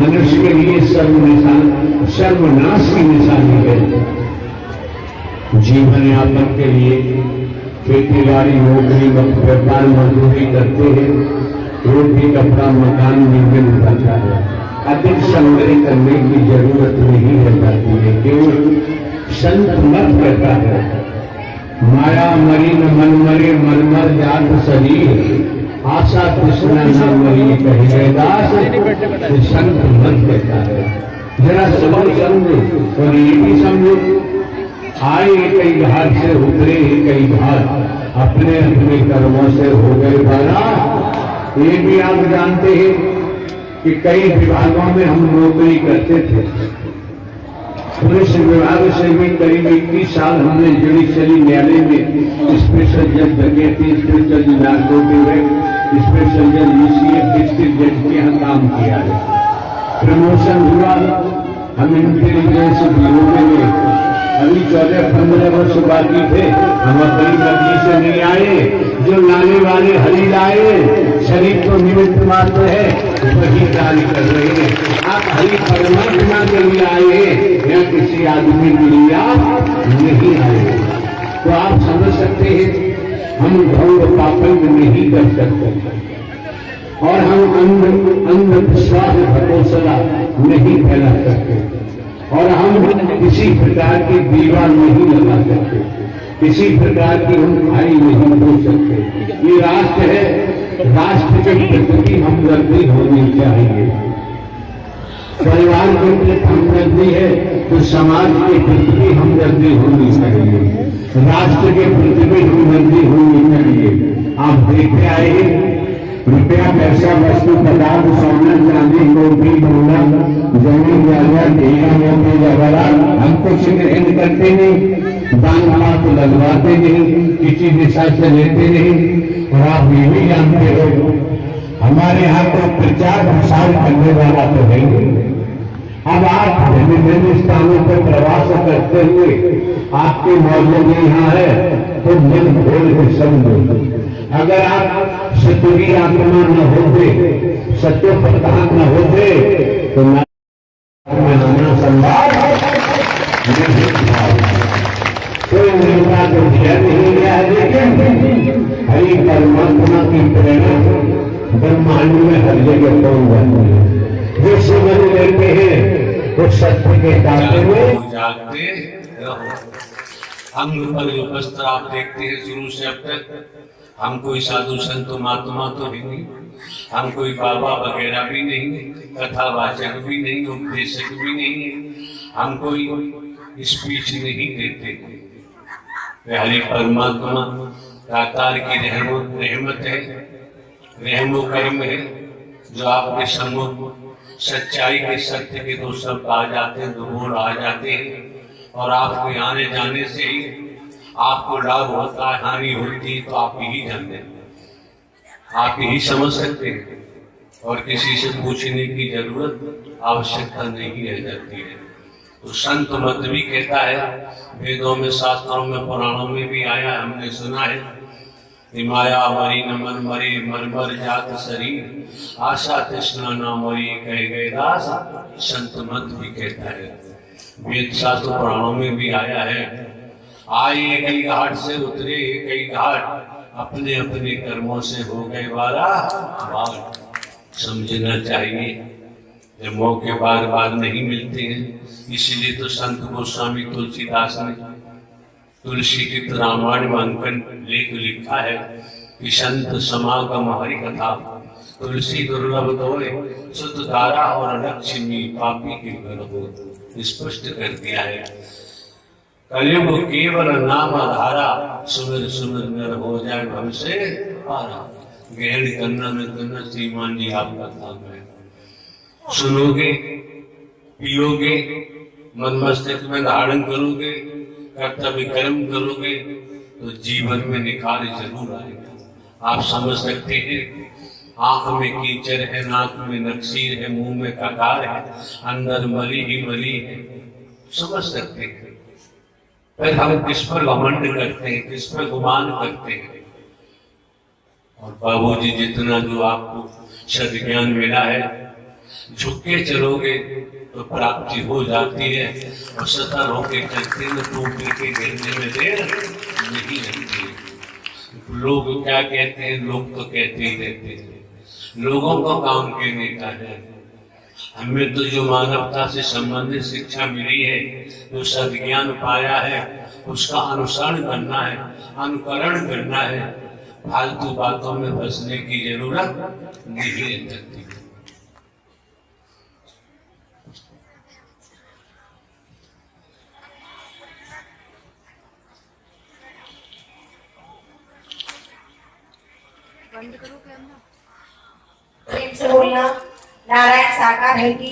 मनुष्य के लिए सर्व निशान, सर्वनाश की निशानी है। जीवन यापन के लिए खेती बाड़ी नौकरी व्यापार मजदूरी करते हैं। रोटी कपड़ा मकान निर्मित होता है। अधिक संग्रह करने की ज़रूरत नहीं रह जाती है। केवल संत मत कहता है। माया मरी न मन मरे, मन मर जात शरीर आशा कृष्ण नाम मरी कहे, दास संत मत कहता है। जरा समझ समझो और ये भी समझो। आए कई घाट से उतरे, कई घाट अपने अपने कर्मों से हो गए बारा ये भी आप जानते हैं कि कई विभागों में हम नौकरी करते थे। पुलिस विभाग से भी करीब इक्कीस साल हमने जुडिशरी न्यायालय में स्पेशल जज बने थे स्पेशल जज नार्कोटिक स्पेशल यूसीएफ डिस्ट्रिक्ट जज के यहाँ काम किया है। प्रमोशन हुआ। हम इंटेलिजेंस ब्यूरो में अभी चौदह पंद्रह वर्ष बाकी थे। हम अपनी गति से नहीं आए। जो लाने वाले हरी लाए। शरीर को निमित्त मात्र है। वही कार्य कर रहे हैं। आप हरी परमात्मा के लिए आए हैं। या किसी आदमी के लिए आप नहीं आए। तो आप समझ सकते हैं हम ढंग पापंग नहीं कर सकते। और हम अंध, अंधविश्वास भरोसला नहीं फैला सकते। और हम किसी प्रकार की दीवार नहीं लगा सकते। किसी प्रकार की हम खाई नहीं हो सकते। ये राष्ट्र है। राष्ट्र के प्रति हम हमदर्दी होनी चाहिए। परिवार के प्रति हम हमदर्दी है। तो समाज के प्रति भी हमदर्दी होनी चाहिए। राष्ट्र के प्रति भी हमदर्दी होनी चाहिए। आप देखते आए रुपया पैसा वस्तु पदार्थ सोना चांदी कोठी बंगला ज़मीन जायदाद मोती जवाहरात हम कुछ ग्रहण करते नहीं, दान पात लगवाते नहीं, किसी दिशा से लेते नहीं, और आप ये भी जानते हो, हमारे यहाँ तो प्रचार प्रसार करने वाला तो है। अब आप भिन्न भिन्न स्थानों पर प्रवास करते हुए आपके मौजूद यहाँ है तो मन खोल के समझो अगर आप सत्य आत्मा न होते, सत्य प्रधान न होते तो मैं आना संभव कोई नेता को दिया नहीं गया, लेकिन हरी परमात्मा की प्रेरणा ब्रह्मांड में हर जगह पहुँच जाती है। जो समझ लेते हैं वो सत्य के जागते रहो। अंग जो वस्त्र आप देखते हैं शुरू से अब तक। हम कोई साधु संत महात्मा तो है नहीं। हम कोई बाबा वगैरह भी नहीं कथावाचक भी नहीं उपदेशक भी नहीं। है हम कोई स्पीच नहीं देते। हरि परमात्मा दातार की रहमत रहमत है। रहमो कर्म है जो आपके सम्मुख सच्चाई के सत्य के दो शब्द आ जाते हैं, दो बोल आ जाते हैं। और आपके आने जाने से ही आपको लाभ होता है, हानि होती है तो आप यही जानते हैं आप यही समझ सकते हैं। और किसी से पूछने की ज़रूरत, आवश्यकता नहीं रह जाती है। तो संत मत भी कहता है, वेदों में, शास्त्रों में, पुराणों में भी आया हमने सुना है। कि माया मरी न मन मरी, मन मर जात शरीर। आशा तृष्णा न मरी, कह गए दास। संत मत भी कहता है। वेद शास्त्र पुराणों में भी आया है। आए कई घाट से उतरे, कई घाट अपने अपने कर्मों से हो गए वाला। बार समझना चाहिए। जब मौके बार बार नहीं मिलते हैं, इसीलिए तो संत गोस्वामी तुलसीदास ने तुलसी की रामायण में अंकन लेख लिखा है कि संत समागम हरि कथा तुलसी दुर्लभ दोए शुद्ध धारा और लक्ष्मी पापी के घर हो, स्पष्ट कर दिया है। कलयुग केवल नाम धारा सुमिर सुमिर नर हो जाए हमसे पारा। गहन करना में करना श्रीमान जी आपका काम है। सुनोगे, पियोगे, मन मस्तिष्क में धारण करोगे कर्तव्य कर्म करोगे तो जीवन में निखार ज़रूर आएगा। आप समझ सकते हैं, आँख में कीचड़ है, नाक में नक्सीर है, मुँह में ककार है, अंदर मरी ही मरी है। समझ सकते हैं। फिर हम किस पर घमंड करते हैं, किस पर गुमान करते हैं? और बाबूजी, जितना जो आपको सद ज्ञान मिला है, झुक के चलोगे प्राप्ति हो जाती है। और सतर होके चलते में टूट के गिरने में देर नहीं लगती है लोग क्या कहते हैं? लोग तो कहते ही रहते हैं। लोगों को काम के नेता है। हमें तो जो मानवता से संबंधित शिक्षा मिली है, जो सदज्ञान पाया है, उसका अनुसरण करना है, अनुकरण करना है। फालतू बातों में फंसने की ज़रूरत नहीं लगती प्रेम से बोलना नारायण साकार है कि